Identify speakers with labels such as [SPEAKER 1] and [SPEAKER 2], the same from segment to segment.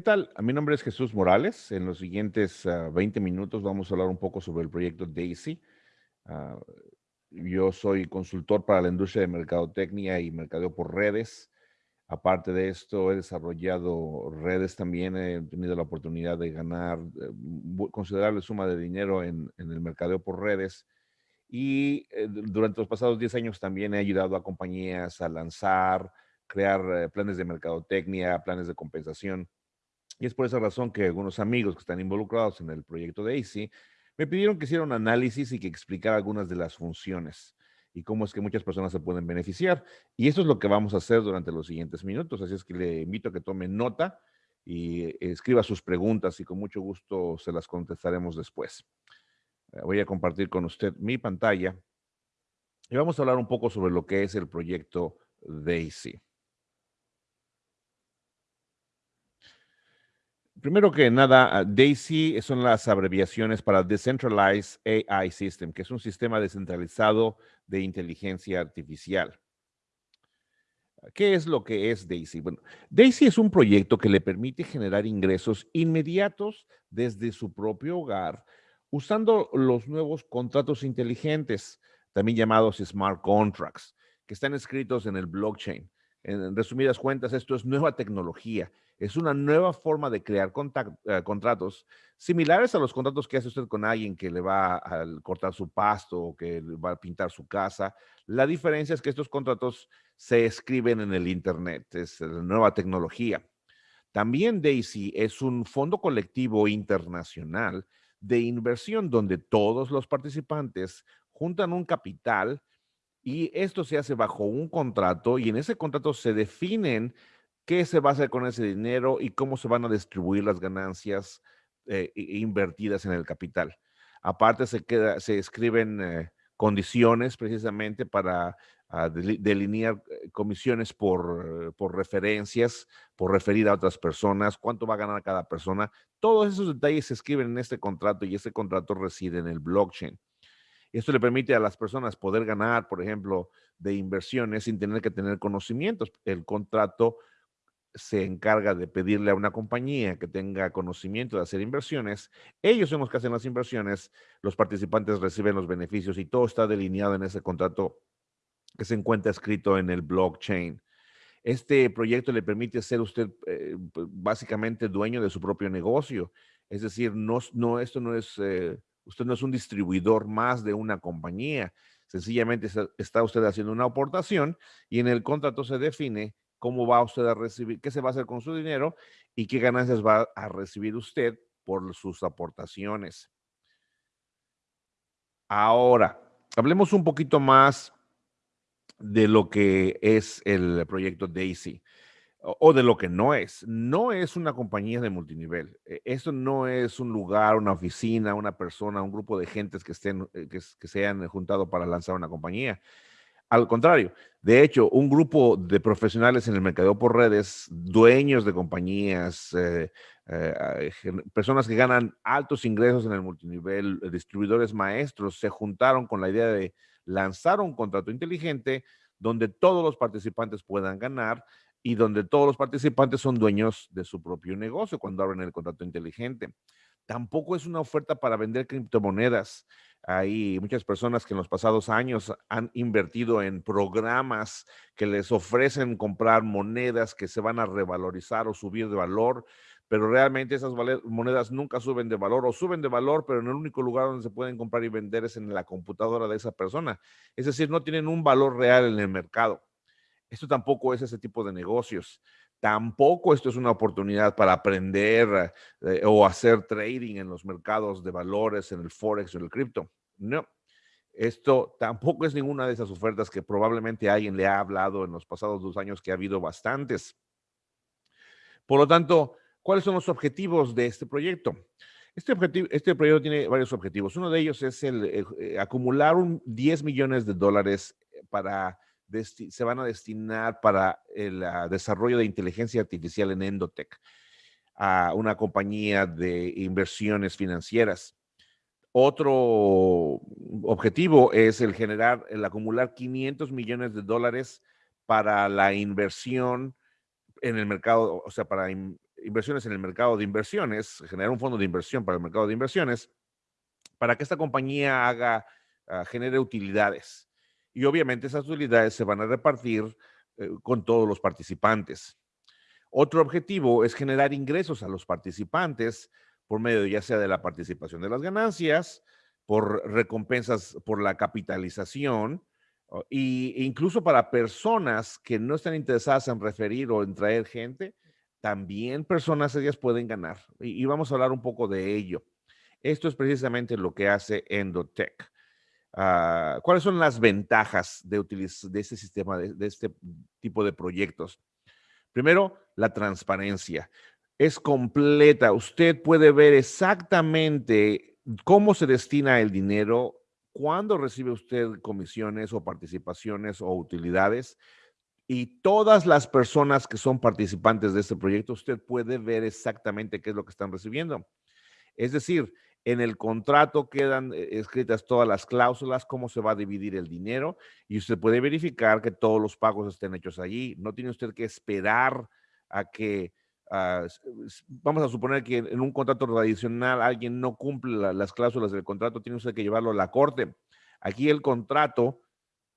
[SPEAKER 1] ¿Qué tal? Mi nombre es Jesús Morales. En los siguientes 20 ah, minutos vamos a hablar un poco sobre el proyecto DAISY. Ah, yo soy consultor para la industria de mercadotecnia y mercadeo por redes. Aparte de esto, he desarrollado redes también. He tenido la oportunidad de ganar eh, considerable suma de dinero en, el mercadeo por redes. Y eh, durante los pasados 10 años también he ayudado a compañías a lanzar, crear eh, planes de mercadotecnia, planes de compensación y es por esa razón que algunos amigos que están involucrados en el proyecto de AC me pidieron que hiciera un análisis y que explicara algunas de las funciones y cómo es que muchas personas se pueden beneficiar. Y eso es lo que vamos a hacer durante los siguientes minutos. Así es que le invito a que tome nota y escriba sus preguntas y con mucho gusto se las contestaremos después. Eh, voy a compartir con usted mi pantalla y vamos a hablar un poco sobre lo que es el proyecto DAISY. Primero que nada, ah, DAISY son las abreviaciones para Decentralized AI System, que es un sistema descentralizado de inteligencia artificial. ¿Qué es lo que es DAISY? Bueno, DAISY es un proyecto que le permite generar ingresos inmediatos desde su propio hogar usando los nuevos contratos inteligentes, también llamados smart contracts, que están escritos en el blockchain. En resumidas cuentas, esto es nueva tecnología es una nueva forma de crear eh, contratos similares a los contratos que hace usted con alguien que le va a cortar su pasto o que va a pintar su casa. La diferencia es que estos contratos se escriben en el Internet, es nueva tecnología. También Daisy es un fondo colectivo internacional de inversión donde todos los participantes juntan un capital y esto se hace bajo un contrato y en ese contrato se definen qué se va a hacer con ese dinero y cómo se van a distribuir las ganancias eh, invertidas en el capital. Aparte, se, queda, se escriben eh, condiciones precisamente para ah, delinear eh, comisiones por, por referencias, por referir a otras personas, cuánto va a ganar cada persona. Todos esos detalles se escriben en este contrato y este contrato reside en el blockchain. Esto le permite a las personas poder ganar, por ejemplo, de inversiones sin tener que tener conocimientos. El contrato se encarga de pedirle a una compañía que tenga conocimiento de hacer inversiones, ellos son los que hacen las inversiones, los participantes reciben los beneficios y todo está delineado en ese contrato que se encuentra escrito en el blockchain. Este proyecto le permite ser usted eh, básicamente dueño de su propio negocio. Es decir, no, no esto no es, eh, usted no es un distribuidor más de una compañía. Sencillamente está usted haciendo una aportación y en el contrato se define cómo va usted a recibir, qué se va a hacer con su dinero y qué ganancias va a recibir usted por sus aportaciones. Ahora, hablemos un poquito más de lo que es el proyecto Daisy o de lo que no es. No es una compañía de multinivel. E, Esto no es un lugar, una oficina, una persona, un grupo de gentes que, estén, eh, que, que se hayan juntado para lanzar una compañía. Al contrario, de hecho, un grupo de profesionales en el mercado por redes, dueños de compañías, eh, eh, personas que ganan altos ingresos en el multinivel, distribuidores maestros, se juntaron con la idea de lanzar un contrato inteligente donde todos los participantes puedan ganar y donde todos los participantes son dueños de su propio negocio cuando abren el contrato inteligente. Tampoco es una oferta para vender criptomonedas. Hay muchas personas que en los pasados años han invertido en programas que les ofrecen comprar monedas que se van a revalorizar o subir de valor, pero realmente esas monedas nunca suben de valor o suben de valor, pero en el único lugar donde se pueden comprar y vender es en la computadora de esa persona. Es decir, no tienen un valor real en el mercado. Esto tampoco es ese tipo de negocios. Tampoco esto es una oportunidad para aprender eh, o hacer trading en los mercados de valores, en el Forex o en el cripto. No, esto tampoco es ninguna de esas ofertas que probablemente alguien le ha hablado en los pasados dos años, que ha habido bastantes. Por lo tanto, ¿cuáles son los objetivos de este proyecto? Este, objetivo, este proyecto tiene varios objetivos. Uno de ellos es el, eh, acumular un 10 millones de dólares para se van a destinar para el ah, desarrollo de inteligencia artificial en Endotech, a una compañía de inversiones financieras. Otro objetivo es el generar, el acumular 500 millones de dólares para la inversión en el mercado, o sea, para inversiones en el mercado de inversiones, generar un fondo de inversión para el mercado de inversiones, para que esta compañía haga, uh, genere utilidades. Y obviamente esas utilidades se van a repartir eh, con todos los participantes. Otro objetivo es generar ingresos a los participantes por medio ya sea de la participación de las ganancias, por recompensas por la capitalización, e incluso para personas que no están interesadas en referir o en traer gente, también personas ellas pueden ganar. Y, vamos a hablar un poco de ello. Esto es precisamente lo que hace Endotech. Ah, ¿Cuáles son las ventajas de, de este sistema, de, este tipo de proyectos? Primero, la transparencia. Es completa. Usted puede ver exactamente cómo se destina el dinero, cuándo recibe usted comisiones o participaciones o utilidades. Y todas las personas que son participantes de este proyecto, usted puede ver exactamente qué es lo que están recibiendo. Es decir, en el contrato quedan eh, escritas todas las cláusulas, cómo se va a dividir el dinero y usted puede verificar que todos los pagos estén hechos allí. No tiene usted que esperar a que, ah, vamos a suponer que en un contrato tradicional alguien no cumple las cláusulas del contrato, tiene usted que llevarlo a la corte. Aquí el contrato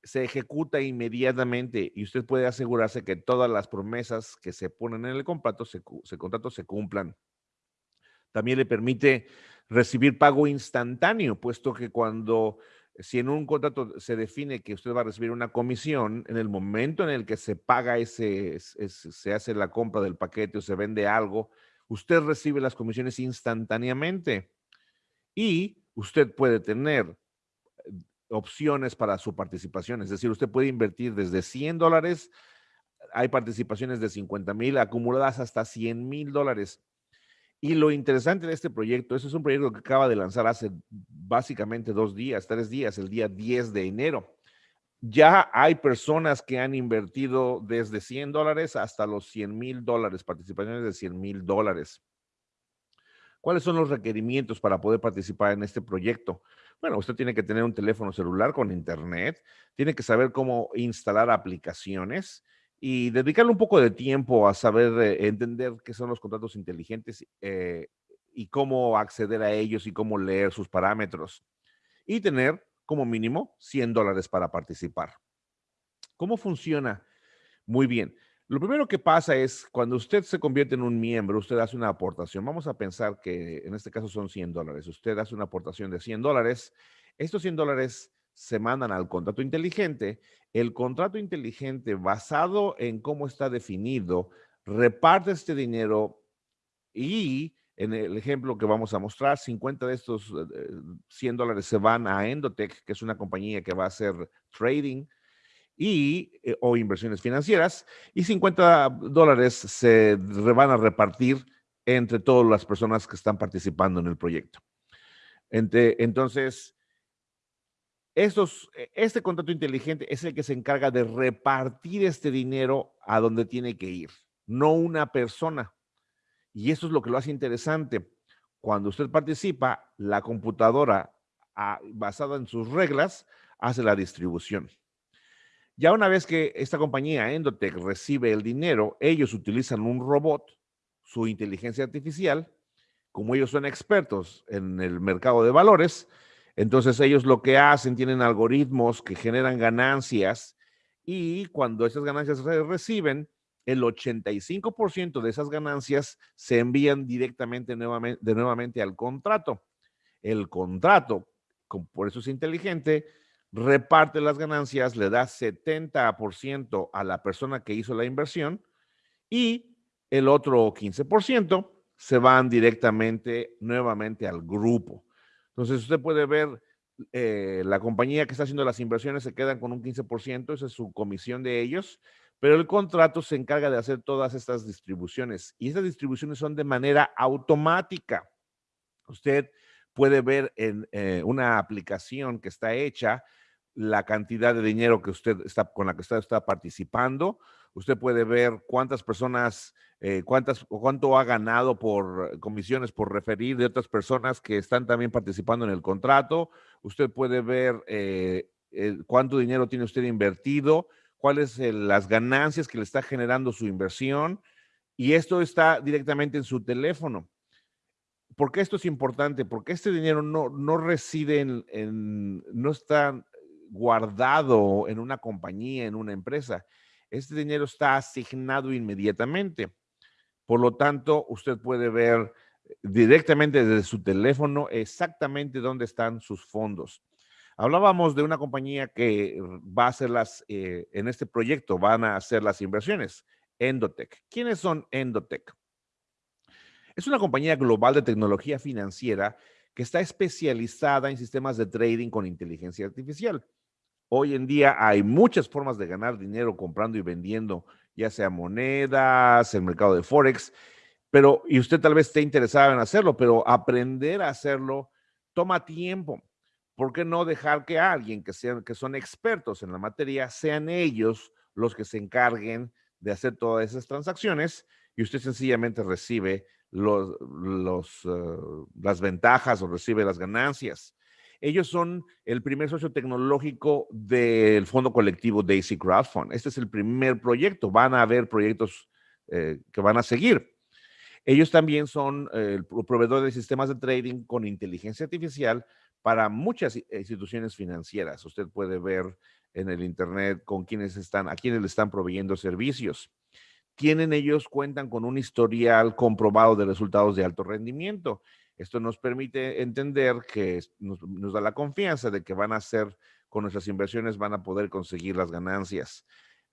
[SPEAKER 1] se ejecuta inmediatamente y usted puede asegurarse que todas las promesas que se ponen en el contrato se, contrato se cumplan. También le permite recibir pago instantáneo, puesto que cuando, si en un contrato se define que usted va a recibir una comisión, en el momento en el que se paga ese, se hace la compra del paquete o se vende algo, usted recibe las comisiones instantáneamente. Y usted puede tener eh, opciones para su participación, es decir, usted puede invertir desde 100 dólares, hay participaciones de 50 mil acumuladas hasta 100 mil dólares y lo interesante de este proyecto, eso es un proyecto que acaba de lanzar hace básicamente dos días, tres días, el día 10 de enero. Ya hay personas que han invertido desde 100 dólares hasta los 100 mil dólares, participaciones de 100 mil dólares. ¿Cuáles son los requerimientos para poder participar en este proyecto? Bueno, usted tiene que tener un teléfono celular con internet, tiene que saber cómo instalar aplicaciones, y dedicarle un poco de tiempo a saber eh, entender qué son los contratos inteligentes eh, y cómo acceder a ellos y cómo leer sus parámetros. Y tener como mínimo 100 dólares para participar. ¿Cómo funciona? Muy bien. Lo primero que pasa es cuando usted se convierte en un miembro, usted hace una aportación. Vamos a pensar que en este caso son 100 dólares. Usted hace una aportación de 100 dólares. Estos 100 dólares se mandan al contrato inteligente. El contrato inteligente, basado en cómo está definido, reparte este dinero y en el ejemplo que vamos a mostrar, 50 de estos 100 eh, dólares se van a Endotech, que es una compañía que va a hacer trading y, eh, o inversiones financieras, y 50 dólares se van a repartir entre todas las personas que están participando en el proyecto. entonces, estos, e, este contrato inteligente es el que se encarga de repartir este dinero a donde tiene que ir, no una persona. Y eso es lo que lo hace interesante. Cuando usted participa, la computadora, ah, basada en sus reglas, hace la distribución. Ya una vez que esta compañía Endotech recibe el dinero, ellos utilizan un robot, su inteligencia artificial, como ellos son expertos en el mercado de valores, entonces ellos lo que hacen, tienen algoritmos que generan ganancias y cuando esas ganancias se reciben, el 85% de esas ganancias se envían directamente nuevamente, de nuevamente al contrato. El contrato, por eso es inteligente, reparte las ganancias, le da 70% a la persona que hizo la inversión y el otro 15% se van directamente nuevamente al grupo. Entonces usted puede ver eh, la compañía que está haciendo las inversiones se quedan con un 15%, esa es su comisión de ellos, pero el contrato se encarga de hacer todas estas distribuciones y estas distribuciones son de manera automática. Usted puede ver en eh, una aplicación que está hecha la cantidad de dinero que usted está con la que usted está participando. Usted puede ver cuántas personas, eh, cuántas cuánto ha ganado por comisiones por referir de otras personas que están también participando en el contrato. Usted puede ver eh, cuánto dinero tiene usted invertido, cuáles son las ganancias que le está generando su inversión Y esto está directamente en su teléfono. ¿Por qué esto es importante? Porque este dinero no, no reside en, no está guardado en una compañía, en una empresa. Este dinero está asignado inmediatamente. Por lo tanto, usted puede ver directamente desde su teléfono exactamente dónde están sus fondos. Hablábamos de una compañía que va a hacer las, eh, en este proyecto van a hacer las inversiones, Endotech. ¿Quiénes son Endotech? Es una compañía global de tecnología financiera que está especializada en sistemas de trading con inteligencia artificial. Hoy en día hay muchas formas de ganar dinero comprando y vendiendo, ya sea monedas, el mercado de Forex, pero, y usted tal vez esté interesado en hacerlo, pero aprender a hacerlo toma tiempo. ¿Por qué no dejar que alguien que, sean, que son expertos en la materia sean ellos los que se encarguen de hacer todas esas transacciones y usted sencillamente recibe los, eh, las ventajas o recibe las ganancias. Ellos son el primer socio tecnológico del fondo colectivo Daisy Crowdfund. Este es el primer proyecto. Van a haber proyectos eh, que van a seguir. Ellos también son eh, el proveedor de sistemas de trading con inteligencia artificial para muchas instituciones financieras. Usted puede ver en el Internet con quienes están, a quienes le están proveyendo servicios. Tienen ellos, cuentan con un historial comprobado de resultados de alto rendimiento. Esto nos permite entender que nos, da la confianza de que van a hacer con nuestras inversiones, van a poder conseguir las ganancias.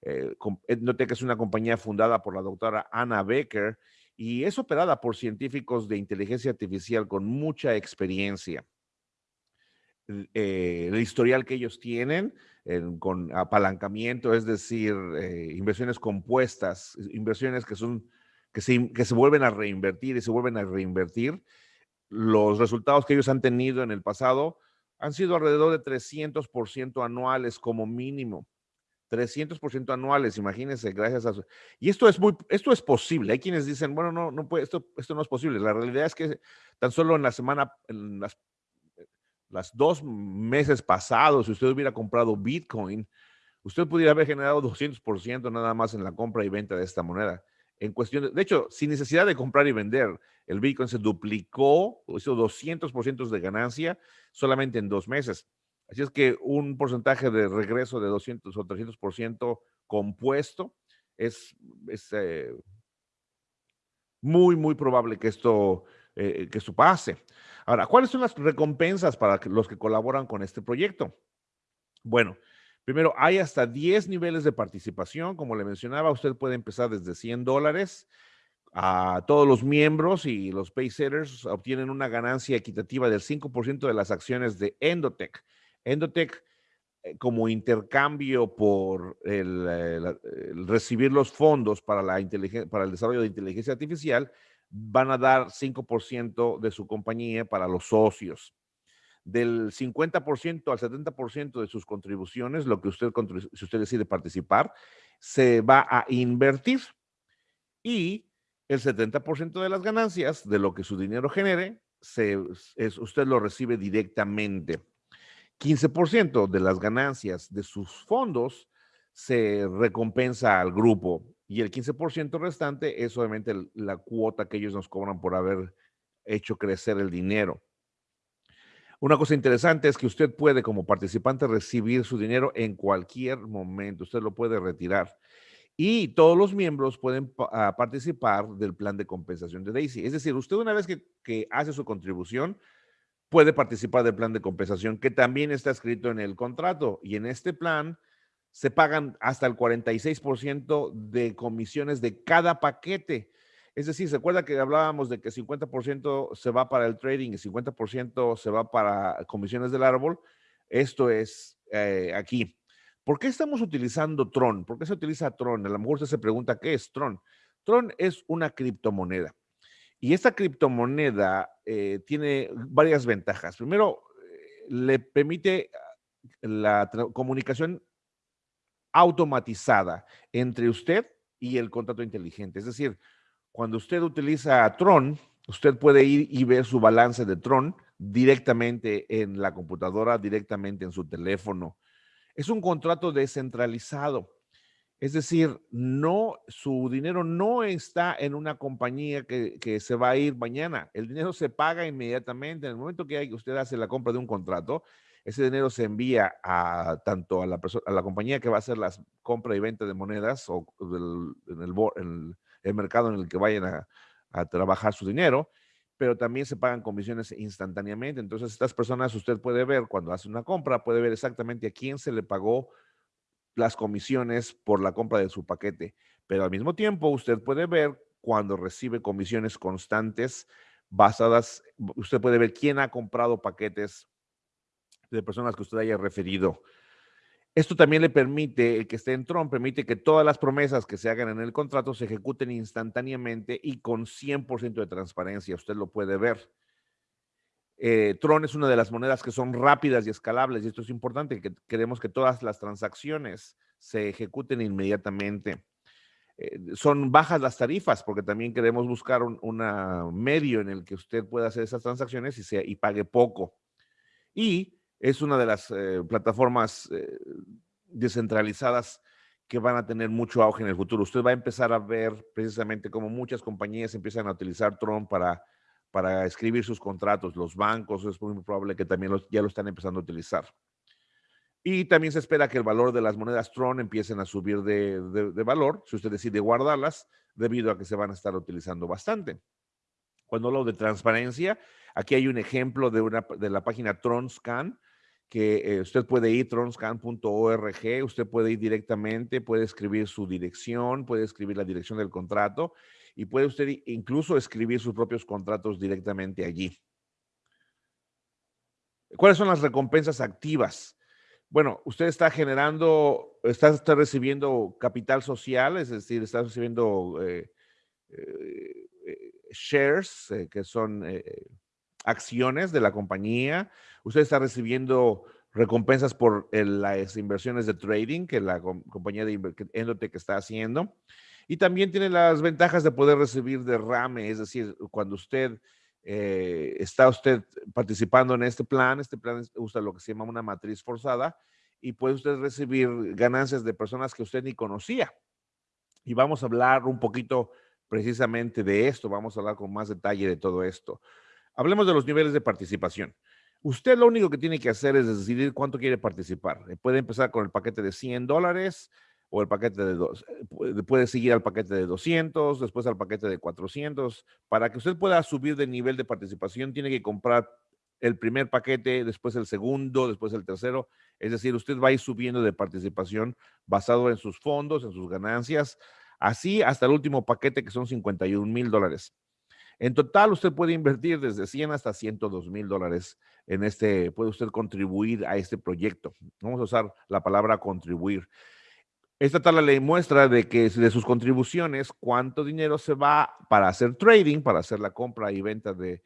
[SPEAKER 1] Eh, que es una compañía fundada por la doctora Anna Becker y es operada por científicos de inteligencia artificial con mucha experiencia. Eh, el historial que ellos tienen con apalancamiento, es decir, eh, inversiones compuestas, inversiones que son que se, que se vuelven a reinvertir y se vuelven a reinvertir. Los resultados que ellos han tenido en el pasado han sido alrededor de 300% anuales como mínimo. 300% anuales, imagínense, gracias a Y esto es muy, esto es posible. Hay quienes dicen, bueno, no, no puede, esto, esto no es posible. La realidad es que tan solo en la semana, en las las dos meses pasados, si usted hubiera comprado Bitcoin, usted pudiera haber generado 200% nada más en la compra y venta de esta moneda. En cuestión de, hecho, sin necesidad de comprar y vender, el Bitcoin se duplicó, hizo 200% de ganancia solamente en dos meses. Así es que un porcentaje de regreso de 200 o 300% compuesto es, eh, muy, muy probable que esto, eh, que esto pase. Ahora, ¿cuáles son las recompensas para los que colaboran con este proyecto? Bueno, primero, hay hasta 10 niveles de participación. Como le mencionaba, usted puede empezar desde 100 dólares. A todos los miembros y los paysetters obtienen una ganancia equitativa del 5% de las acciones de Endotech. Endotech, eh, como intercambio por el, recibir los fondos para, la para el desarrollo de inteligencia artificial, van a dar 5% de su compañía para los socios. Del 50% al 70% de sus contribuciones, lo que usted, si usted decide participar, se va a invertir. Y el 70% de las ganancias de lo que su dinero genere, se, es, usted lo recibe directamente. 15% de las ganancias de sus fondos se recompensa al grupo y el 15% restante es obviamente la cuota que ellos nos cobran por haber hecho crecer el dinero. Una cosa interesante es que usted puede como participante recibir su dinero en cualquier momento, usted lo puede retirar. Y todos los miembros pueden ah, participar del plan de compensación de Daisy. Es decir, usted una vez que, que hace su contribución, puede participar del plan de compensación que también está escrito en el contrato. Y en este plan, se pagan hasta el 46% de comisiones de cada paquete. Es decir, ¿se acuerda que hablábamos de que 50% se va para el trading y 50% se va para comisiones del árbol? Esto es eh, aquí. ¿Por qué estamos utilizando Tron? ¿Por qué se utiliza Tron? A lo mejor usted se pregunta, ¿qué es Tron? Tron es una criptomoneda. Y esta criptomoneda eh, tiene varias ventajas. Primero, eh, le permite la comunicación automatizada entre usted y el contrato inteligente. Es decir, cuando usted utiliza Tron, usted puede ir y ver su balance de Tron directamente en la computadora, directamente en su teléfono. Es un contrato descentralizado. Es decir, no, su dinero no está en una compañía que, se va a ir mañana. El dinero se paga inmediatamente. En el momento que usted hace la compra de un contrato, ese dinero se envía a tanto a la, a la compañía que va a hacer la compra y venta de monedas o en, el, mercado en el que vayan a, a trabajar su dinero, pero también se pagan comisiones instantáneamente. Entonces, estas personas usted puede ver cuando hace una compra, puede ver exactamente a quién se le pagó las comisiones por la compra de su paquete, pero al mismo tiempo usted puede ver cuando recibe comisiones constantes basadas, usted puede ver quién ha comprado paquetes de personas que usted haya referido. Esto también le permite, el que esté en Tron, permite que todas las promesas que se hagan en el contrato se ejecuten instantáneamente y con 100% de transparencia. Usted lo puede ver. Eh, Tron es una de las monedas que son rápidas y escalables y esto es importante, que queremos que todas las transacciones se ejecuten inmediatamente. Eh, son bajas las tarifas porque también queremos buscar un medio en el que usted pueda hacer esas transacciones y, y pague poco. Y es una de las eh, plataformas descentralizadas que van a tener mucho auge en el futuro. Usted va a empezar a ver precisamente cómo muchas compañías empiezan a utilizar Tron para para escribir sus contratos. Los bancos es muy probable que también ya lo están empezando a utilizar. Y también se espera que el valor de las monedas Tron empiecen a subir de, valor, si usted decide guardarlas, debido a que se van a estar utilizando bastante. Cuando hablo de transparencia, aquí hay un ejemplo de, una, de la página TronScan, que eh, usted puede ir tronscan.org, usted puede ir directamente, puede escribir su dirección, puede escribir la dirección del contrato y puede usted incluso escribir sus propios contratos directamente allí. ¿Cuáles son las recompensas activas? Bueno, usted está generando, está, recibiendo capital social, es decir, está recibiendo eh, eh, shares, que son acciones de la compañía. Usted está recibiendo recompensas por las inversiones de trading que la compañía de Endotech está haciendo. Y también tiene las ventajas de poder recibir derrame, es decir, cuando usted eh, está usted participando en este plan, este plan usa lo que se llama una matriz forzada y puede usted recibir ganancias de personas que usted ni conocía. Y vamos a hablar un poquito precisamente de esto, vamos a hablar con más detalle de todo esto. Hablemos de los niveles de participación. Usted lo único que tiene que hacer es decidir cuánto quiere participar. Puede empezar con el paquete de 100 dólares, o el paquete de dos, eh, puede seguir al paquete de 200, después al paquete de 400. Para que usted pueda subir de nivel de participación, tiene que comprar el primer paquete, después el segundo, después el tercero. Es decir, usted va a ir subiendo de participación basado en sus fondos, en sus ganancias, así hasta el último paquete que son 51 mil dólares. En total, usted puede invertir desde 100 hasta 102 mil dólares en este, puede usted contribuir a este proyecto. Vamos a usar la palabra contribuir. Esta tabla le muestra de que de sus contribuciones, cuánto dinero se va para hacer trading, para hacer la compra y venta de,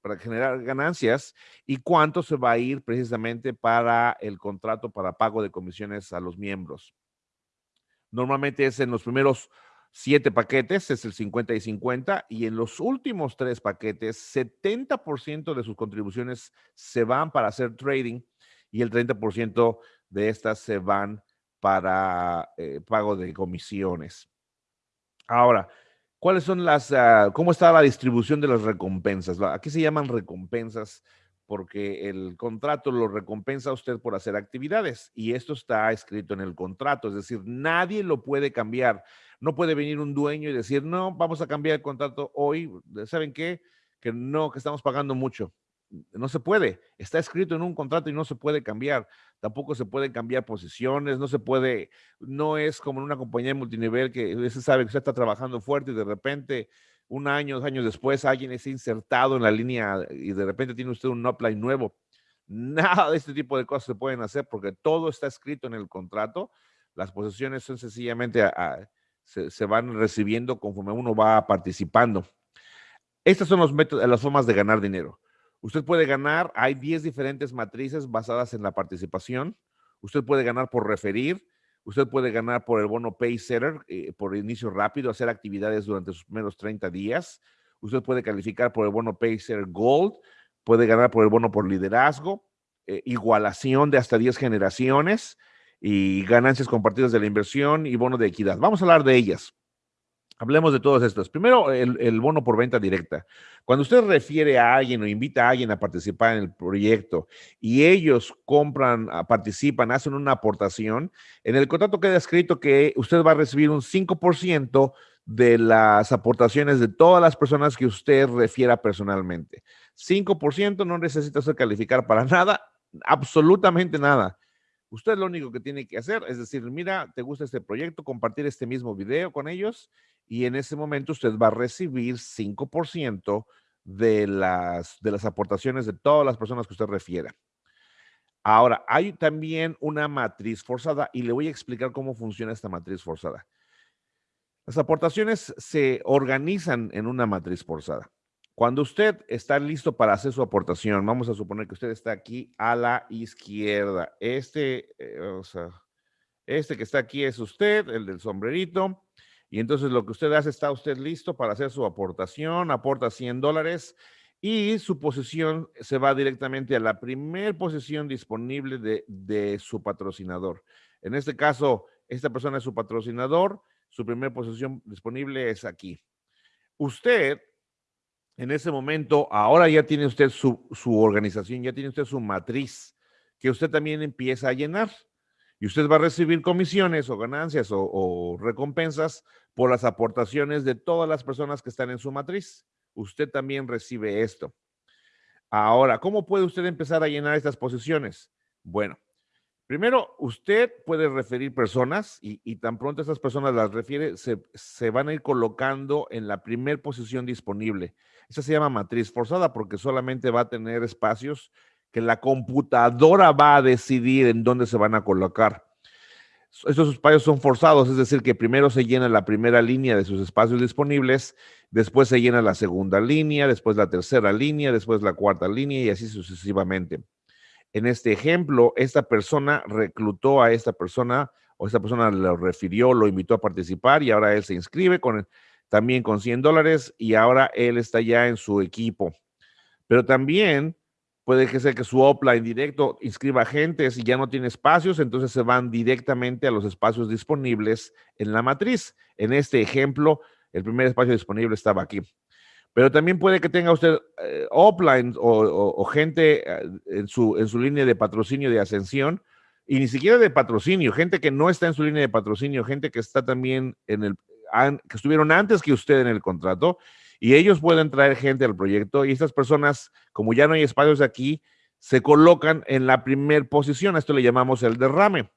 [SPEAKER 1] para generar ganancias y cuánto se va a ir precisamente para el contrato para pago de comisiones a los miembros. Normalmente es en los primeros siete paquetes, es el 50 y 50, y en los últimos tres paquetes, 70% de sus contribuciones se van para hacer trading y el 30% de estas se van para eh, pago de comisiones. Ahora, ¿cuáles son las, ah, cómo está la distribución de las recompensas? Aquí se llaman recompensas porque el contrato lo recompensa a usted por hacer actividades y esto está escrito en el contrato, es decir, nadie lo puede cambiar. No puede venir un dueño y decir, no, vamos a cambiar el contrato hoy, ¿saben qué? Que no, que estamos pagando mucho no se puede. Está escrito en un contrato y no se puede cambiar. Tampoco se pueden cambiar posiciones, no se puede, no es como en una compañía multinivel que se sabe que usted está trabajando fuerte y de repente, un año, dos años después, alguien es insertado en la línea y de repente tiene usted un upline nuevo. Nada de este tipo de cosas se pueden hacer porque todo está escrito en el contrato. Las posiciones son sencillamente, se, van recibiendo conforme uno va participando. Estas son los métodos, las formas de ganar dinero. Usted puede ganar, hay 10 diferentes matrices basadas en la participación. Usted puede ganar por referir, usted puede ganar por el bono Pay Setter, eh, por inicio rápido, hacer actividades durante sus primeros 30 días. Usted puede calificar por el bono Pay Setter Gold, puede ganar por el bono por liderazgo, eh, igualación de hasta 10 generaciones, y ganancias compartidas de la inversión y bono de equidad. Vamos a hablar de ellas. Hablemos de todas estas. Primero, el, bono por venta directa. Cuando usted refiere a alguien o invita a alguien a participar en el proyecto y ellos compran, ah, participan, hacen una aportación, en el contrato queda escrito que usted va a recibir un 5% de las aportaciones de todas las personas que usted refiera personalmente. 5% no necesita usted calificar para nada, absolutamente nada. Usted lo único que tiene que hacer es decir, mira, te gusta este proyecto, compartir este mismo video con ellos y en ese momento usted va a recibir 5% de las, de las aportaciones de todas las personas que usted refiera. Ahora, hay también una matriz forzada y le voy a explicar cómo funciona esta matriz forzada. Las aportaciones se organizan en una matriz forzada. Cuando usted está listo para hacer su aportación, vamos a suponer que usted está aquí a la izquierda. Este, eh, o sea, este que está aquí es usted, el del sombrerito. Y entonces lo que usted hace, está usted listo para hacer su aportación, aporta 100 dólares y su posición se va directamente a la primer posición disponible de, de su patrocinador. En este caso, esta persona es su patrocinador, su primera posición disponible es aquí. Usted en ese momento, ahora ya tiene usted su, organización, ya tiene usted su matriz, que usted también empieza a llenar. Y usted va a recibir comisiones o ganancias o, recompensas por las aportaciones de todas las personas que están en su matriz. Usted también recibe esto. Ahora, ¿cómo puede usted empezar a llenar estas posiciones? Bueno, primero, usted puede referir personas y, tan pronto esas personas las refiere, se, se, van a ir colocando en la primer posición disponible. Esa se llama matriz forzada porque solamente va a tener espacios que la computadora va a decidir en dónde se van a colocar. Estos espacios son forzados, es decir, que primero se llena la primera línea de sus espacios disponibles, después se llena la segunda línea, después la tercera línea, después la cuarta línea y así sucesivamente. En este ejemplo, esta persona reclutó a esta persona o esta persona lo refirió, lo invitó a participar y ahora él se inscribe con también con 100 dólares y ahora él está ya en su equipo. Pero también puede que sea que su offline directo inscriba agentes y ya no tiene espacios, entonces se van directamente a los espacios disponibles en la matriz. En este ejemplo, el primer espacio disponible estaba aquí. Pero también puede que tenga usted eh, offline o, gente eh, en, su, en su línea de patrocinio de ascensión, y ni siquiera de patrocinio, gente que no está en su línea de patrocinio, gente que está también en el, que estuvieron antes que usted en el contrato y ellos pueden traer gente al proyecto y estas personas, como ya no hay espacios aquí, se colocan en la primer posición. esto le llamamos el derrame.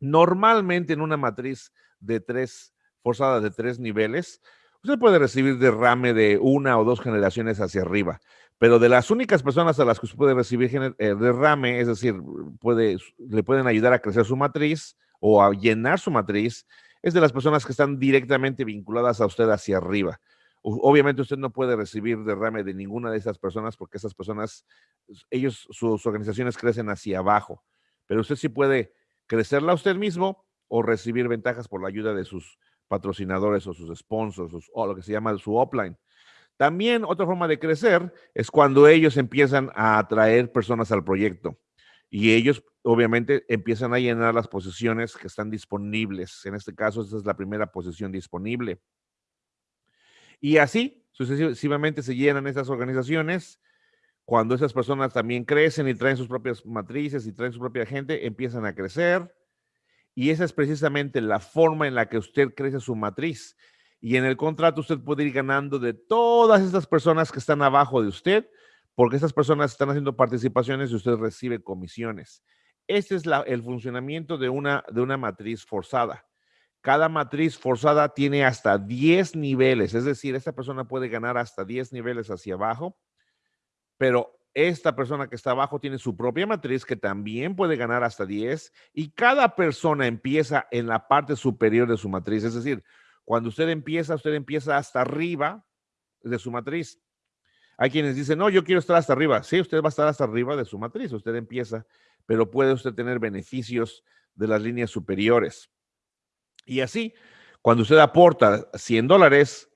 [SPEAKER 1] Normalmente en una matriz de tres, forzada de tres niveles, usted puede recibir derrame de una o dos generaciones hacia arriba, pero de las únicas personas a las que usted puede recibir eh, derrame, es decir, puede, le pueden ayudar a crecer su matriz o a llenar su matriz, es de las personas que están directamente vinculadas a usted hacia arriba. Obviamente usted no puede recibir derrame de ninguna de esas personas porque esas personas, ellos, sus organizaciones crecen hacia abajo, pero usted sí puede crecerla usted mismo o recibir ventajas por la ayuda de sus patrocinadores o sus sponsors o lo que se llama su upline. También otra forma de crecer es cuando ellos empiezan a atraer personas al proyecto y ellos obviamente empiezan a llenar las posiciones que están disponibles. En este caso, esta es la primera posición disponible. Y así sucesivamente se llenan esas organizaciones. Cuando esas personas también crecen y traen sus propias matrices y traen su propia gente, empiezan a crecer. Y esa es precisamente la forma en la que usted crece su matriz. Y en el contrato usted puede ir ganando de todas estas personas que están abajo de usted porque esas personas están haciendo participaciones y usted recibe comisiones. Este es el funcionamiento de una, de una matriz forzada. Cada matriz forzada tiene hasta 10 niveles, es decir, esta persona puede ganar hasta 10 niveles hacia abajo, pero esta persona que está abajo tiene su propia matriz que también puede ganar hasta 10 y cada persona empieza en la parte superior de su matriz, es decir, cuando usted empieza, usted empieza hasta arriba de su matriz. Hay quienes dicen, no, yo quiero estar hasta arriba. Sí, usted va a estar hasta arriba de su matriz, usted empieza, pero puede usted tener beneficios de las líneas superiores. Y así, cuando usted aporta 100 dólares,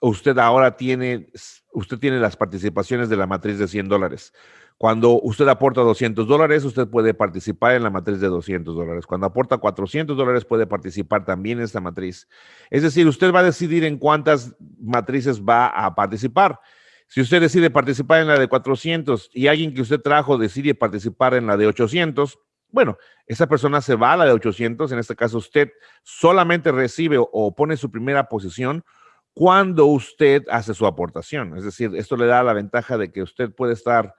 [SPEAKER 1] usted ahora tiene, usted tiene las participaciones de la matriz de 100 dólares. Cuando usted aporta 200 dólares, usted puede participar en la matriz de 200 dólares. Cuando aporta 400 dólares, puede participar también en esta matriz. Es decir, usted va a decidir en cuántas matrices va a participar. Si usted decide participar en la de 400 y alguien que usted trajo decide participar en la de 800, bueno, esa persona se va a la de 800, en este caso usted solamente recibe o pone su primera posición cuando usted hace su aportación. Es decir, esto le da la ventaja de que usted puede estar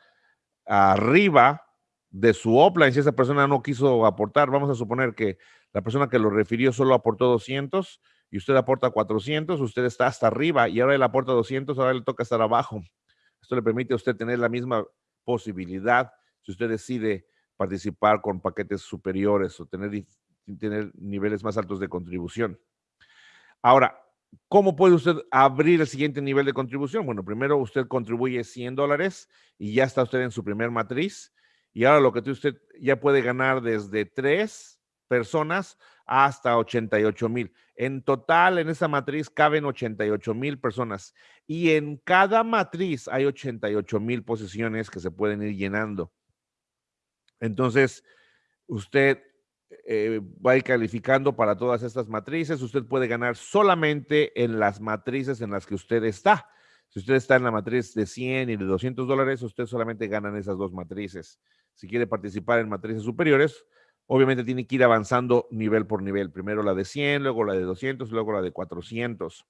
[SPEAKER 1] arriba de su offline si esa persona no quiso aportar. Vamos a suponer que la persona que lo refirió solo aportó 200 y usted aporta 400, usted está hasta arriba y ahora él aporta 200, ahora le toca estar abajo. Esto le permite a usted tener la misma posibilidad si usted decide participar con paquetes superiores o tener, tener niveles más altos de contribución. Ahora, ¿Cómo puede usted abrir el siguiente nivel de contribución? Bueno, primero usted contribuye 100 dólares y ya está usted en su primer matriz. Y ahora lo que usted ya puede ganar desde tres personas hasta 88 mil. En total, en esa matriz caben 88 mil personas. Y en cada matriz hay 88 mil posiciones que se pueden ir llenando. Entonces, usted eh, va calificando para todas estas matrices. Usted puede ganar solamente en las matrices en las que usted está. Si usted está en la matriz de 100 y de 200 dólares, usted solamente gana en esas dos matrices. Si quiere participar en matrices superiores, obviamente tiene que ir avanzando nivel por nivel. Primero la de 100, luego la de 200, luego la de 400.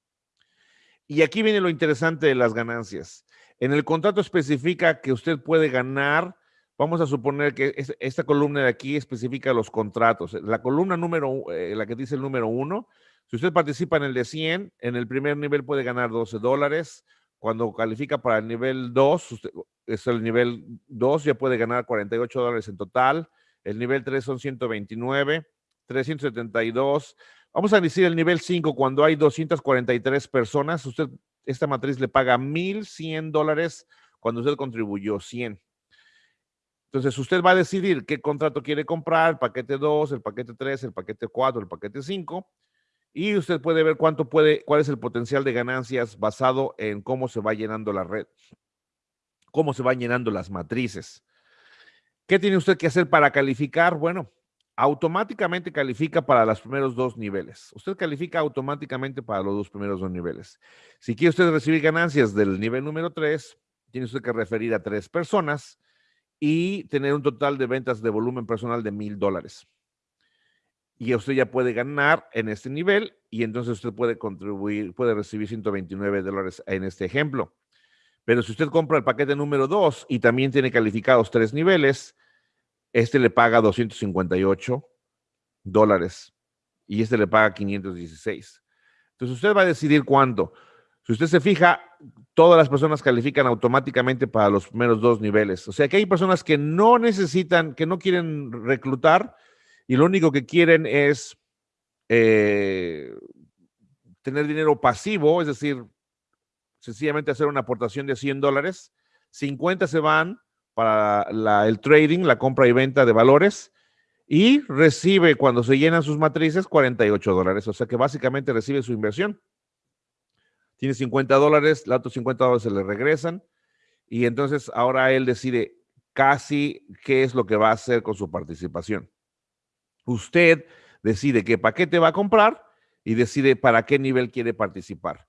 [SPEAKER 1] Y aquí viene lo interesante de las ganancias. En el contrato especifica que usted puede ganar Vamos a suponer que esta columna de aquí especifica los contratos. La columna número, eh, la que dice el número uno, si usted participa en el de 100, en el primer nivel puede ganar 12 dólares. Cuando califica para el nivel 2, es el nivel 2, ya puede ganar 48 dólares en total. El nivel 3 son 129, 372. Vamos a decir el nivel 5, cuando hay 243 personas, usted, esta matriz le paga 1,100 dólares cuando usted contribuyó 100. Entonces, usted va a decidir qué contrato quiere comprar, el paquete 2, el paquete 3, el paquete 4, el paquete 5, y usted puede ver cuánto puede, cuál es el potencial de ganancias basado en cómo se va llenando la red, cómo se van llenando las matrices. ¿Qué tiene usted que hacer para calificar? Bueno, automáticamente califica para los primeros dos niveles. Usted califica automáticamente para los dos primeros dos niveles. Si quiere usted recibir ganancias del nivel número 3, tiene usted que referir a tres personas y tener un total de ventas de volumen personal de mil dólares. Y usted ya puede ganar en este nivel y entonces usted puede contribuir, puede recibir 129 dólares en este ejemplo. Pero si usted compra el paquete número 2 y también tiene calificados tres niveles, este le paga 258 dólares y este le paga 516. Entonces usted va a decidir cuánto. Si usted se fija, todas las personas califican automáticamente para los primeros dos niveles. O sea que hay personas que no necesitan, que no quieren reclutar y lo único que quieren es eh, tener dinero pasivo, es decir, sencillamente hacer una aportación de 100 dólares. 50 se van para el trading, la compra y venta de valores y recibe cuando se llenan sus matrices 48 dólares. O sea que básicamente recibe su inversión tiene 50 dólares, los otros 50 dólares se le regresan y entonces ahora él decide casi qué es lo que va a hacer con su participación. Usted decide qué paquete va a comprar y decide para qué nivel quiere participar.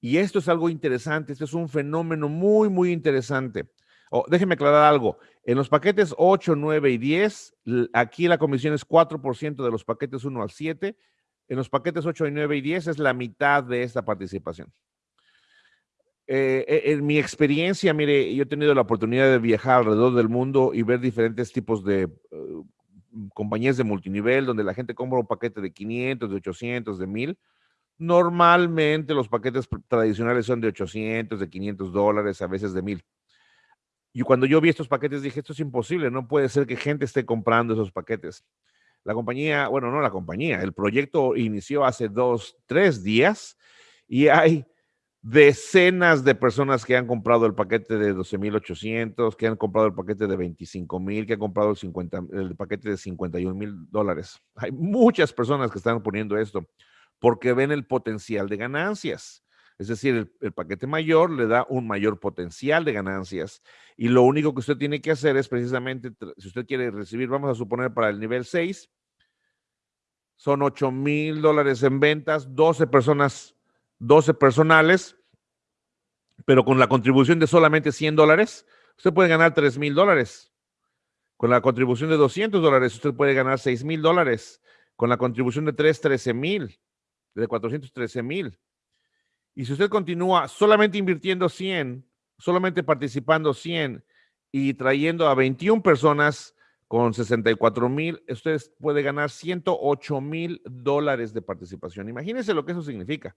[SPEAKER 1] Y esto es algo interesante, este es un fenómeno muy, muy interesante. Oh, déjeme aclarar algo. En los paquetes 8, 9 y 10, aquí la comisión es 4% de los paquetes 1 al 7 en los paquetes 8, 9 y 10 es la mitad de esta participación. Eh, e, en mi experiencia, mire, yo he tenido la oportunidad de viajar alrededor del mundo y ver diferentes tipos de uh, compañías de multinivel donde la gente compra un paquete de 500, de 800, de 1000. Normalmente los paquetes tradicionales son de 800, de 500 dólares, a veces de 1000. Y cuando yo vi estos paquetes dije, esto es imposible, no puede ser que gente esté comprando esos paquetes. La compañía, bueno, no la compañía, el proyecto inició hace dos, tres días y hay decenas de personas que han comprado el paquete de 12,800, que han comprado el paquete de 25,000, que han comprado el, 50, el paquete de 51 mil dólares. Hay muchas personas que están poniendo esto porque ven el potencial de ganancias. Es decir, el, paquete mayor le da un mayor potencial de ganancias y lo único que usted tiene que hacer es precisamente, si usted quiere recibir, vamos a suponer para el nivel 6, son 8 mil dólares en ventas, 12 personas, 12 personales, pero con la contribución de solamente 100 dólares, usted puede ganar 3 mil dólares. Con la contribución de 200 dólares, usted puede ganar 6 mil dólares. Con la contribución de 3, 13 mil, de 413 mil. Y si usted continúa solamente invirtiendo 100, solamente participando 100 y trayendo a 21 personas con 64 mil, usted puede ganar 108 mil dólares de participación. Imagínense lo que eso significa.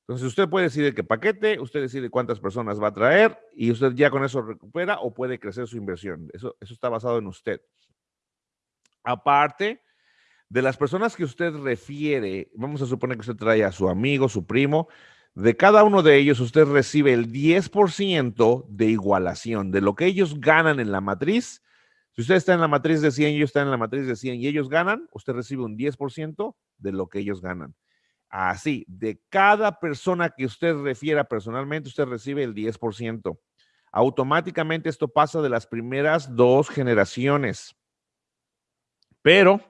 [SPEAKER 1] Entonces usted puede decidir qué paquete, usted decide cuántas personas va a traer y usted ya con eso recupera o puede crecer su inversión. Eso, eso está basado en usted. Aparte de las personas que usted refiere, vamos a suponer que usted trae a su amigo, su primo, de cada uno de ellos usted recibe el 10% de igualación de lo que ellos ganan en la matriz. Si usted está en la matriz de 100 y ellos están en la matriz de 100 y ellos ganan, usted recibe un 10% de lo que ellos ganan. Así, de cada persona que usted refiera personalmente, usted recibe el 10%. Automáticamente esto pasa de las primeras dos generaciones. Pero,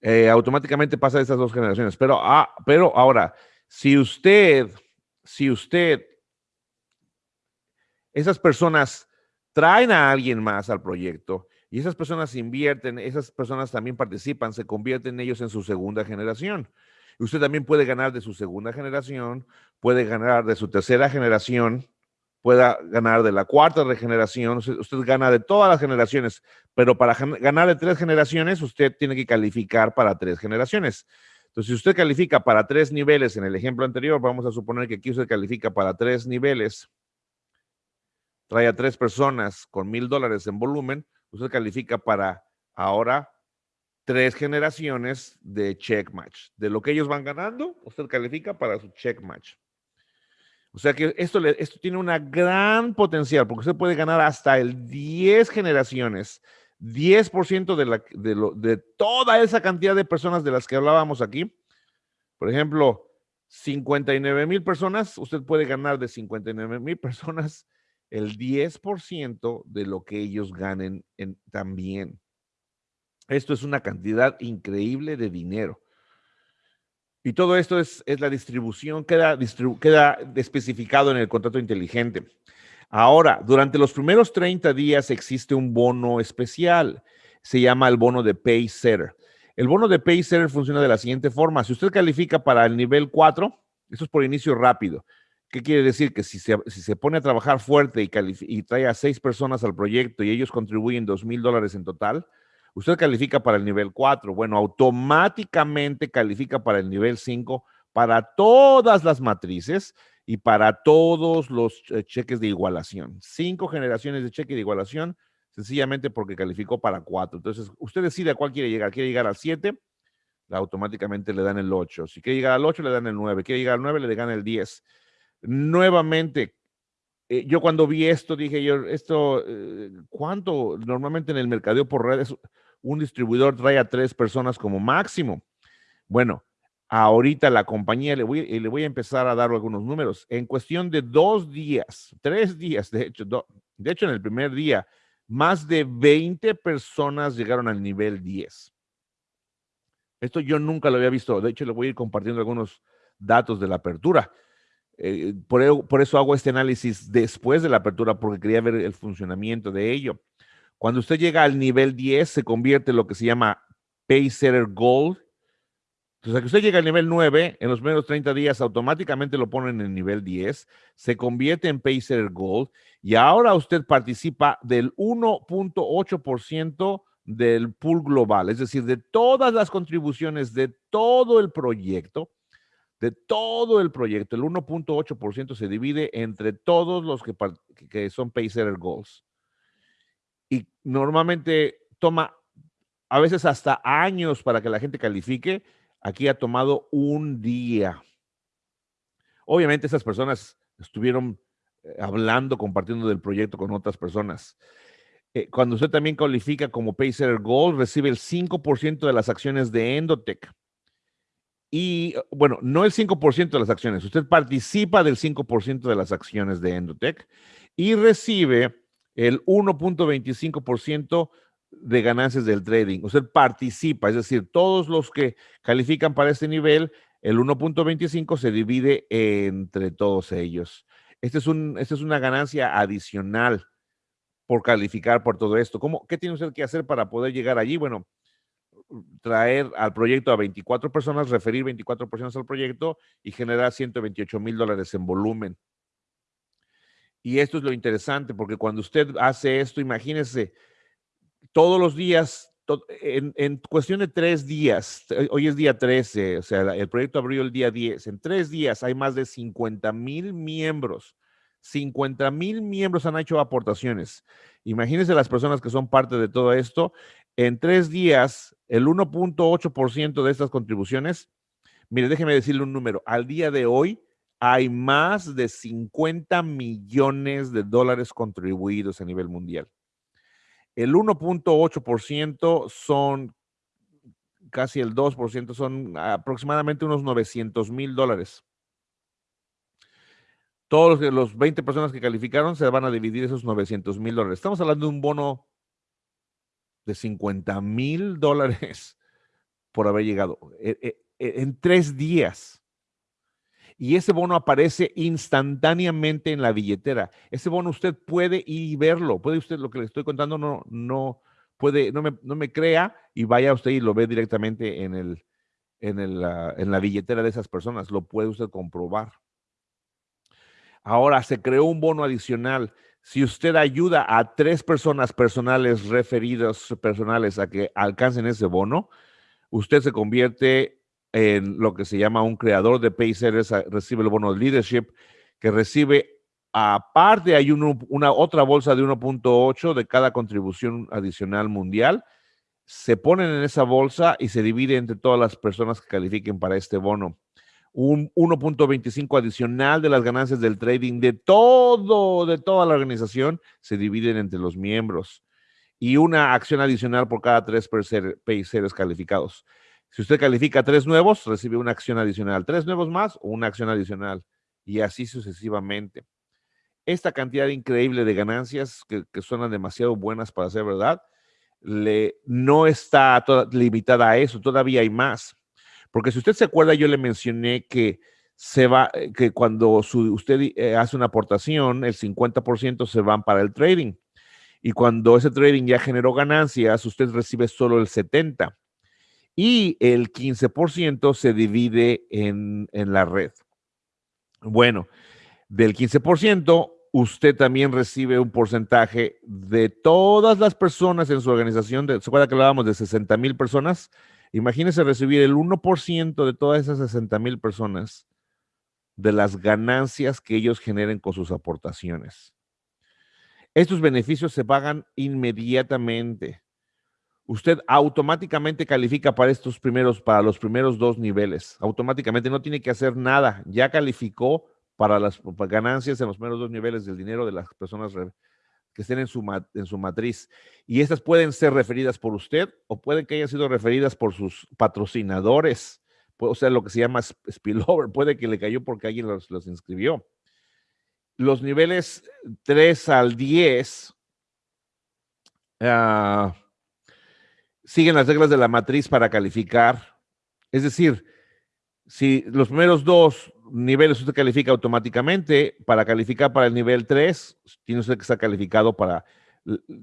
[SPEAKER 1] eh, automáticamente pasa de estas dos generaciones. Pero, ah, pero ahora, si usted, si usted, esas personas traen a alguien más al proyecto y esas personas invierten, esas personas también participan, se convierten ellos en su segunda generación. Usted también puede ganar de su segunda generación, puede ganar de su tercera generación, puede ganar de la cuarta regeneración, usted, usted gana de todas las generaciones, pero para ganar de tres generaciones, usted tiene que calificar para tres generaciones. Entonces, si usted califica para tres niveles en el ejemplo anterior, vamos a suponer que aquí usted califica para tres niveles, trae a tres personas con mil dólares en volumen, usted califica para ahora tres generaciones de check match. De lo que ellos van ganando, usted califica para su check match. O sea que esto, esto tiene una gran potencial porque usted puede ganar hasta el 10 generaciones, 10% de, la, de, lo, de toda esa cantidad de personas de las que hablábamos aquí. Por ejemplo, 59 mil personas, usted puede ganar de 59 mil personas el 10% de lo que ellos ganen en, también. Esto es una cantidad increíble de dinero. Y todo esto es, la distribución, queda, queda especificado en el contrato inteligente. Ahora, durante los primeros 30 días existe un bono especial. Se llama el bono de Paysetter. El bono de Paysetter funciona de la siguiente forma. Si usted califica para el nivel 4, eso es por inicio rápido. ¿Qué quiere decir? Que si se, si se pone a trabajar fuerte y, y trae a seis personas al proyecto y ellos contribuyen dos mil dólares en total, Usted califica para el nivel 4. Bueno, automáticamente califica para el nivel 5 para todas las matrices y para todos los eh, cheques de igualación. Cinco generaciones de cheque de igualación, sencillamente porque calificó para 4. Entonces, usted decide a cuál quiere llegar. ¿Quiere llegar al 7? Automáticamente le dan el 8. Si quiere llegar al 8, le dan el 9. Quiere llegar al 9, le dan el 10. Nuevamente, eh, yo cuando vi esto dije yo, esto, eh, ¿cuánto normalmente en el mercadeo por redes un distribuidor trae a tres personas como máximo. Bueno, ahorita la compañía, le voy, le voy a empezar a dar algunos números. En cuestión de dos días, tres días, de hecho, de hecho en el primer día, más de 20 personas llegaron al nivel 10. Esto yo nunca lo había visto. De hecho, le voy a ir compartiendo algunos datos de la apertura. Eh, por, por, eso hago este análisis después de la apertura, porque quería ver el funcionamiento de ello. Cuando usted llega al nivel 10, se convierte en lo que se llama Paysetter Gold. Entonces, que usted llega al nivel 9, en los primeros 30 días automáticamente lo ponen en el nivel 10, se convierte en Paysetter Gold y ahora usted participa del 1.8% del pool global, es decir, de todas las contribuciones de todo el proyecto, de todo el proyecto, el 1.8% se divide entre todos los que, que son Paysetter Goals y normalmente toma a veces hasta años para que la gente califique. Aquí ha tomado un día. Obviamente esas personas estuvieron eh, hablando, compartiendo del proyecto con otras personas. Eh, cuando usted también califica como Pacer Gold, recibe el 5% de las acciones de Endotech. y bueno, no el 5% de las acciones, usted participa del 5% de las acciones de Endotech y recibe el 1.25% de ganancias del trading. Usted participa, es decir, todos los que califican para este nivel, el 1.25 se divide entre todos ellos. Este es un, esta es una ganancia adicional por calificar por todo esto. ¿Cómo, ¿Qué tiene usted que hacer para poder llegar allí? Bueno, traer al proyecto a 24 personas, referir 24 personas al proyecto y generar 128 mil dólares en volumen. Y esto es lo interesante, porque cuando usted hace esto, imagínese, todos los días, en, cuestión de tres días, eh, hoy es día 13, o sea, el proyecto abrió el día 10, en tres días hay más de 50 mil miembros. 50 mil miembros han hecho aportaciones. Imagínense las personas que son parte de todo esto. En tres días, el 1.8% de estas contribuciones, mire, déjeme decirle un número, al día de hoy hay más de 50 millones de dólares contribuidos a nivel mundial. El 1.8% son casi el 2%, son aproximadamente unos 900 mil dólares. Todos los, 20 personas que calificaron se van a dividir esos 900 mil dólares. Estamos hablando de un bono de 50 mil dólares por haber llegado eh, eh, en tres días y ese bono aparece instantáneamente en la billetera. Ese bono usted puede ir y verlo, puede usted, lo que le estoy contando, no, no puede, no me, no me crea y vaya usted y lo ve directamente en, el, en, el, en la billetera de esas personas, lo puede usted comprobar. Ahora se creó un bono adicional. Si usted ayuda a tres personas personales referidos personales a que alcancen ese bono, usted se convierte en lo que se llama un creador de Paysetters, recibe el bono de leadership, que recibe, aparte hay una otra bolsa de 1.8 de cada contribución adicional mundial, se ponen en esa bolsa y se divide entre todas las personas que califiquen para este bono. Un 1.25 adicional de las ganancias del trading de todo, de toda la organización, se dividen entre los miembros. Y una acción adicional por cada tres Paysetters calificados. Si usted califica tres nuevos, recibe una acción adicional. Tres nuevos más una acción adicional. Y así sucesivamente. Esta cantidad increíble de ganancias que, suenan demasiado buenas para ser verdad, no está limitada a eso. Todavía hay más. Porque si usted se acuerda, yo le mencioné que se va, eh, que cuando usted eh, hace una aportación, el 50% se van para el trading. Y cuando ese trading ya generó ganancias, usted recibe solo el 70% y el 15% se divide en, la red. Bueno, del 15%, usted también recibe un porcentaje de todas las personas en su organización. De, ¿Se acuerda que hablábamos de 60 mil personas? Imagínese recibir el 1% de todas esas 60 mil personas de las ganancias que ellos generen con sus aportaciones. Estos beneficios se pagan inmediatamente usted automáticamente califica para estos primeros, para los primeros dos niveles. Automáticamente no tiene que hacer nada. Ya calificó para las ganancias en los primeros dos niveles del dinero de las personas que estén en su, en su matriz. Y estas pueden ser referidas por usted o pueden que hayan sido referidas por sus patrocinadores. O sea, lo que se llama spillover. Puede que le cayó porque alguien los, inscribió. Los niveles 3 al 10 siguen las reglas de la matriz para calificar. Es decir, si los primeros dos niveles usted califica automáticamente, para calificar para el nivel 3, tiene usted que estar calificado para,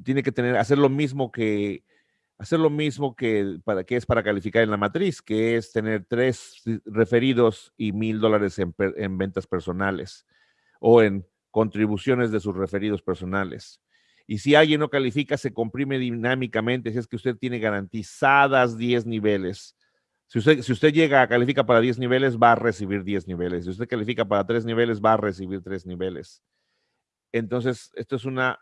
[SPEAKER 1] tiene que tener, hacer lo mismo que, hacer lo mismo que, para, que es para calificar en la matriz, que es tener tres referidos y mil dólares en, en ventas personales o en contribuciones de sus referidos personales. Y si alguien no califica, se comprime dinámicamente. Si es que usted tiene garantizadas 10 niveles. Si usted, si usted llega a califica para 10 niveles, va a recibir 10 niveles. Si usted califica para 3 niveles, va a recibir 3 niveles. Entonces, esto es una,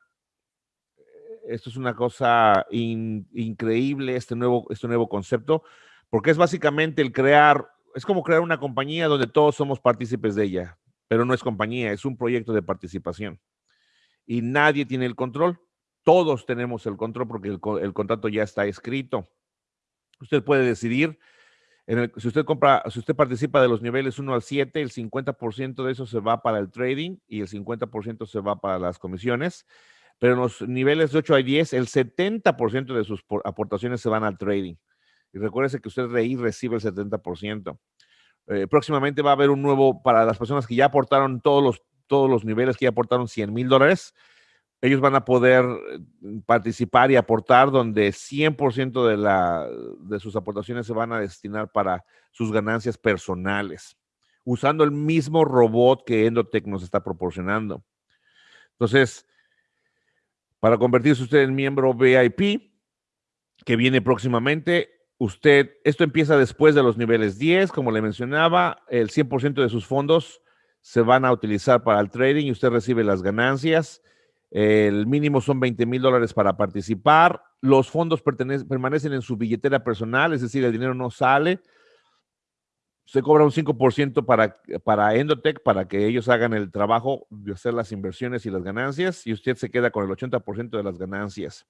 [SPEAKER 1] esto es una cosa increíble, este nuevo, este nuevo concepto, porque es básicamente el crear, es como crear una compañía donde todos somos partícipes de ella, pero no es compañía, es un proyecto de participación y nadie tiene el control. Todos tenemos el control porque el, contrato ya está escrito. Usted puede decidir si usted compra, si usted participa de los niveles 1 al 7, el 50% de eso se va para el trading y el 50% se va para las comisiones. Pero en los niveles de 8 a 10, el 70% de sus aportaciones se van al trading. Y recuérdese que usted ahí recibe el 70%. Eh, próximamente va a haber un nuevo, para las personas que ya aportaron todos los, todos los niveles, que ya aportaron 100 mil dólares, ellos van a poder eh, participar y aportar donde 100% de, la, de sus aportaciones se van a destinar para sus ganancias personales, usando el mismo robot que Endotech nos está proporcionando. Entonces, para convertirse usted en miembro VIP, que viene próximamente, usted, esto empieza después de los niveles 10, como le mencionaba, el 100% de sus fondos se van a utilizar para el trading y usted recibe las ganancias el mínimo son 20 mil dólares para participar. Los fondos permanecen en su billetera personal, es decir, el dinero no sale. Se cobra un 5% para, para Endotech para que ellos hagan el trabajo de hacer las inversiones y las ganancias y usted se queda con el 80% de las ganancias.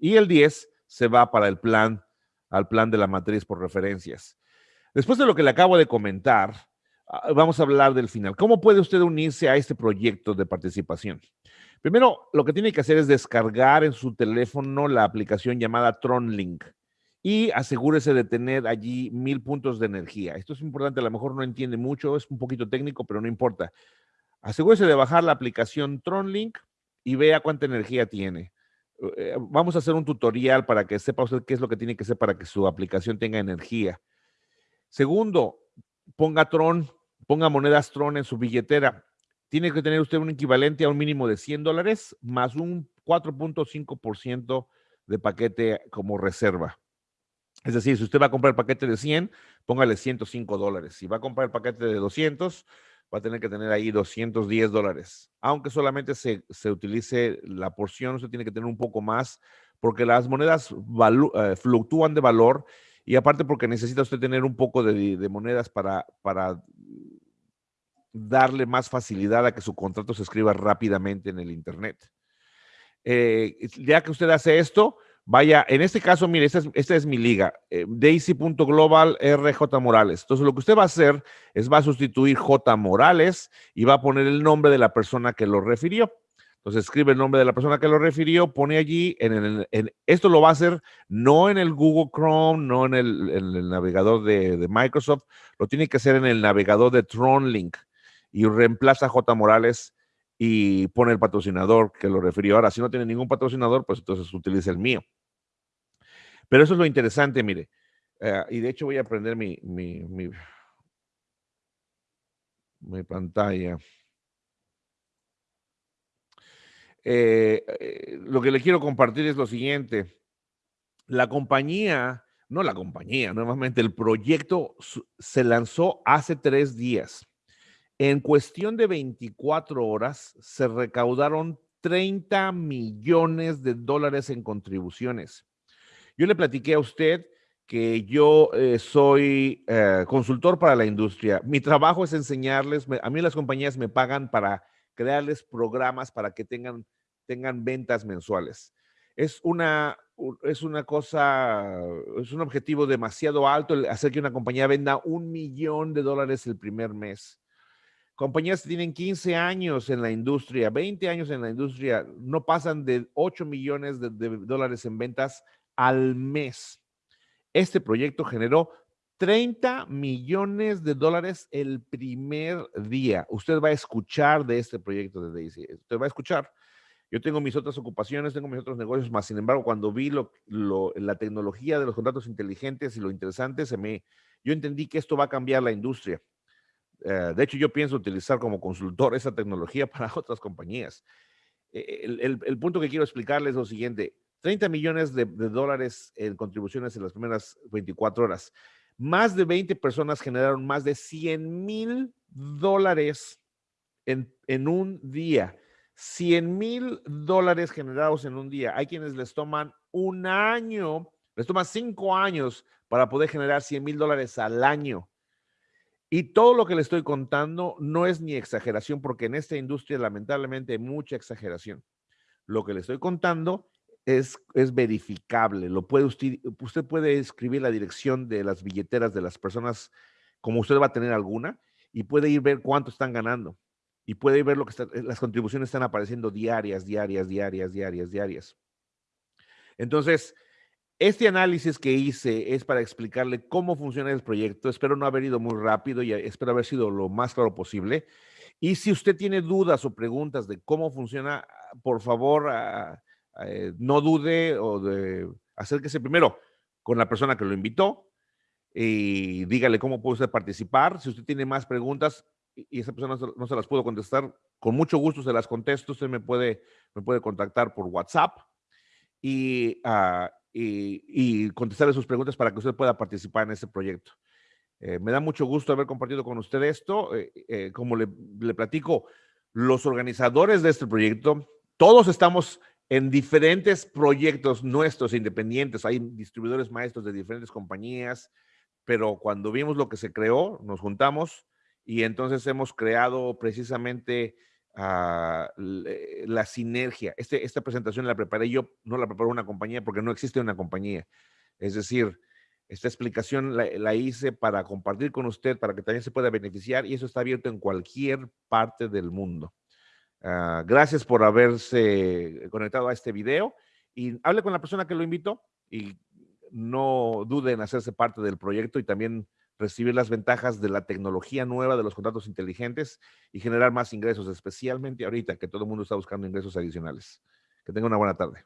[SPEAKER 1] Y el 10 se va para el plan, al plan de la matriz por referencias. Después de lo que le acabo de comentar, vamos a hablar del final. ¿Cómo puede usted unirse a este proyecto de participación? Primero, lo que tiene que hacer es descargar en su teléfono la aplicación llamada TronLink y asegúrese de tener allí mil puntos de energía. Esto es importante, a lo mejor no entiende mucho, es un poquito técnico, pero no importa. Asegúrese de bajar la aplicación TronLink y vea cuánta energía tiene. Eh, vamos a hacer un tutorial para que sepa usted qué es lo que tiene que hacer para que su aplicación tenga energía. Segundo, ponga Tron, ponga monedas Tron en su billetera tiene que tener usted un equivalente a un mínimo de 100 dólares más un 4.5% de paquete como reserva. Es decir, si usted va a comprar el paquete de 100, póngale 105 dólares. Si va a comprar el paquete de 200, va a tener que tener ahí 210 dólares. Aunque solamente se, utilice la porción, usted tiene que tener un poco más, porque las monedas eh, fluctúan de valor y aparte porque necesita usted tener un poco de, monedas para, para darle más facilidad a que su contrato se escriba rápidamente en el Internet. Eh, ya que usted hace esto, vaya, en este caso, mire, esta es, esta es mi liga, eh, daisy.global RJ Morales. Entonces, lo que usted va a hacer es va a sustituir J Morales y va a poner el nombre de la persona que lo refirió. Entonces, escribe el nombre de la persona que lo refirió, pone allí, en, esto lo va a hacer no en el Google Chrome, no en el, navegador de, Microsoft, lo tiene que hacer en el navegador de TronLink y reemplaza a J. Morales y pone el patrocinador que lo refirió. Ahora, si no tiene ningún patrocinador, pues entonces utiliza el mío. Pero eso es lo interesante, mire. Eh, y de hecho voy a prender mi, mi, pantalla. Eh, eh, lo que le quiero compartir es lo siguiente. La compañía, no la compañía, nuevamente el proyecto se lanzó hace tres días. En cuestión de 24 horas se recaudaron 30 millones de dólares en contribuciones. Yo le platiqué a usted que yo eh, soy consultor para la industria. Mi trabajo es enseñarles, a mí las compañías me pagan para crearles programas para que tengan, tengan ventas mensuales. Es una, es una cosa, es un objetivo demasiado alto hacer que una compañía venda un millón de dólares el primer mes. Compañías que tienen 15 años en la industria, 20 años en la industria, no pasan de 8 millones de, dólares en ventas al mes. Este proyecto generó 30 millones de dólares el primer día. Usted va a escuchar de este proyecto de Daisy. Usted va a escuchar. Yo tengo mis otras ocupaciones, tengo mis otros negocios, más sin embargo, cuando vi lo, la tecnología de los contratos inteligentes y lo interesante, se me, yo entendí que esto va a cambiar la industria. Eh, de hecho, yo pienso utilizar como consultor esa tecnología para otras compañías. E, el, punto que quiero explicarles es lo siguiente. 30 millones de, dólares en contribuciones en las primeras 24 horas. Más de 20 personas generaron más de 100 mil dólares en, en un día. 100 mil dólares generados en un día. Hay quienes les toman un año, les toma cinco años para poder generar 100 mil dólares al año. Y todo lo que le estoy contando no es ni exageración, porque en esta industria lamentablemente hay mucha exageración. Lo que le estoy contando es, es verificable. Lo puede usted, usted puede escribir la dirección de las billeteras de las personas, como usted va a tener alguna, y puede ir ver cuánto están ganando. Y puede ver lo que está, las contribuciones están apareciendo diarias, diarias, diarias, diarias, diarias. Entonces, este análisis que hice es para explicarle cómo funciona el proyecto. Espero no haber ido muy rápido y espero haber sido lo más claro posible. Y si usted tiene dudas o preguntas de cómo funciona, por favor, ah, eh, no dude o de acérquese primero con la persona que lo invitó y dígale cómo puede usted participar. Si usted tiene más preguntas y esa persona no se las pudo contestar, con mucho gusto se las contesto. Usted me puede, me puede contactar por WhatsApp y, uh, y, contestarle sus preguntas para que usted pueda participar en este proyecto. Eh, me da mucho gusto haber compartido con usted esto. Eh, eh, como le, platico, los organizadores de este proyecto, todos estamos en diferentes proyectos nuestros independientes. Hay distribuidores maestros de diferentes compañías, pero cuando vimos lo que se creó, nos juntamos y entonces hemos creado precisamente uh, la sinergia. Este, esta presentación la preparé yo, no la preparó una compañía porque no existe una compañía. Es decir, esta explicación la, la, hice para compartir con usted, para que también se pueda beneficiar y eso está abierto en cualquier parte del mundo. Uh, gracias por haberse conectado a este video y hable con la persona que lo invitó y no duden en hacerse parte del proyecto y también recibir las ventajas de la tecnología nueva de los contratos inteligentes y generar más ingresos, especialmente ahorita que todo el mundo está buscando ingresos adicionales. Que tenga una buena tarde.